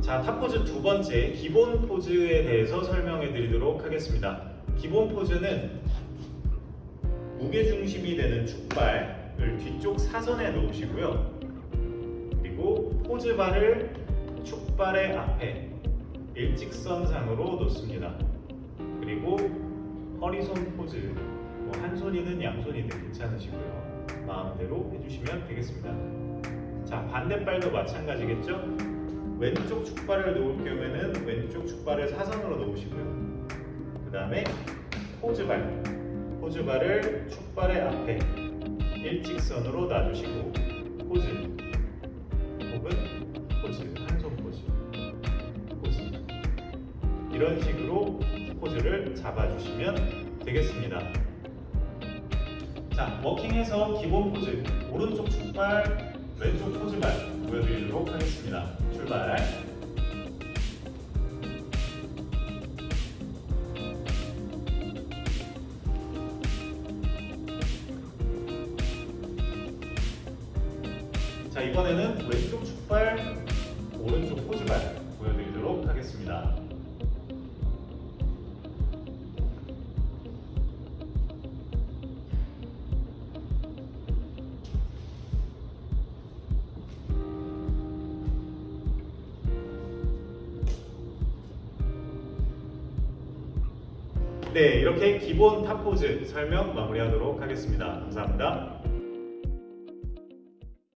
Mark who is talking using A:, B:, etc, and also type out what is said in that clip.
A: 자, 탑포즈 두 번째 기본 포즈에 대해서 설명해 드리도록 하겠습니다. 기본 포즈는 무게 중심이 되는 축발을 뒤쪽 사선에 놓으시고요. 그리고 포즈바를 축발의 앞에 일직선상으로 놓습니다. 그리고 허리손 포즈, 뭐 한 손이든 양손이든 괜찮으시고요. 마음대로 해주시면 되겠습니다. 자, 반대발도 마찬가지겠죠? 왼쪽 축발을 놓을 경우에는 왼쪽 축발을 사선으로 놓으시고요. 그 다음에 포즈발, 포즈발을 축발의 앞에 일직선으로 놔주시고 포즈 혹은 포즈, 한손 포즈, 포즈 이런 식으로 포즈를 잡아주시면 되겠습니다. 자, 워킹해서 기본 포즈 오른쪽 축발, 왼쪽 포즈발 보여드리도록 하겠습니다. 출발. 자, 이번에는 왼쪽 축발, 오른쪽 포즈발 네, 이렇게 기본 탑포즈 설명 마무리하도록 하겠습니다. 감사합니다.